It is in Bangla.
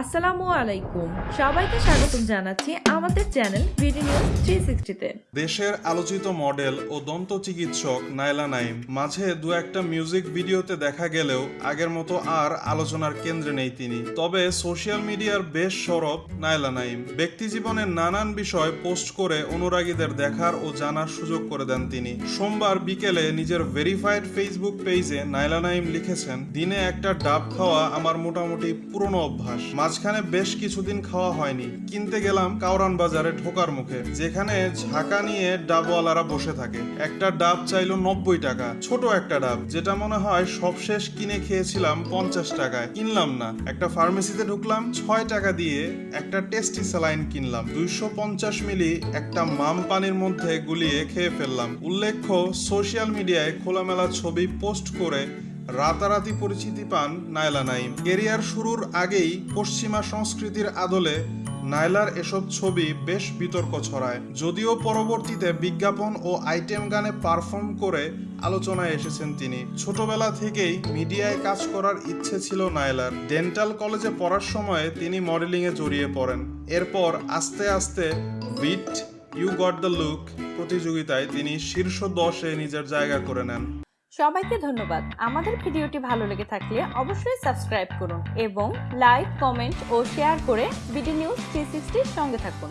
আসসালামু আলাইকুম। সবাইকে স্বাগতম জানাচ্ছি আমাদের চ্যানেল দেশের আলোচিত মডেল ও দন্ত চিকিৎসক নাইলা নাইম মাঝে দু একটা মিউজিক ভিডিওতে দেখা গেলেও আগের মতো আর আলোচনার কেন্দ্রে নেই তিনি। তবে সোশ্যাল মিডিয়ার বেশ সরব নাইলা নাইম ব্যক্তি জীবনের নানান বিষয় পোস্ট করে অনুরাগীদের দেখার ও জানার সুযোগ করে দেন তিনি। সোমবার বিকেলে নিজের ভেরিফাইড ফেসবুক পেজে নাইলা নাইম লিখেছেন, দিনে একটা ডাব খাওয়া আমার মোটামুটি পুরনো অভ্যাস। মাঝখানে বেশ কিছুদিন খাওয়া হয়নি। কিনতে গেলাম কাউরান বাজারে ঢোকার মুখে, যেখানে ঝাঁকা নিয়ে ডাবওয়ালারা বসে থাকে। একটা ডাব চাইলো নব্বই টাকা, ছোট একটা ডাব, যেটা মনে হয় সবশেষ কিনে খেয়েছিলাম পঞ্চাশ টাকায়। কিনলাম না। একটা ফার্মেসিতে ঢুকলাম, ছয় টাকা দিয়ে একটা টেস্টি স্যালাইন কিনলাম। দুইশো পঞ্চাশ মিলি একটা মাম পানির মধ্যে গুলিয়ে খেয়ে ফেললাম। উল্লেখ্য, সোশ্যাল মিডিয়ায় খোলামেলা ছবি পোস্ট করে রাতারাতি পরিচিতি পান নাইলা নাইম কেরিয়ার শুরুর আগেই পশ্চিমা সংস্কৃতির আদলে নাইলার এসব ছবি বেশ বিতর্ক ছড়ায়। যদিও পরবর্তীতে বিজ্ঞাপন ও আইটেম গানে পারফর্ম করে আলোচনায় এসেছেন তিনি। ছোটবেলা থেকেই মিডিয়ায় কাজ করার ইচ্ছে ছিল নাইলার ডেন্টাল কলেজে পড়ার সময় তিনি মডেলিংয়ে জড়িয়ে পড়েন। এরপর আস্তে আস্তে beat, you got the look প্রতিযোগিতায় তিনি শীর্ষ দশে নিজের জায়গা করে নেন। সবাইকে ধন্যবাদ। আমাদের ভিডিওটি ভালো লেগে থাকলে অবশ্যই সাবস্ক্রাইব করুন এবং লাইক, কমেন্ট ও শেয়ার করে বিডি নিউজ থ্রি সঙ্গে থাকুন।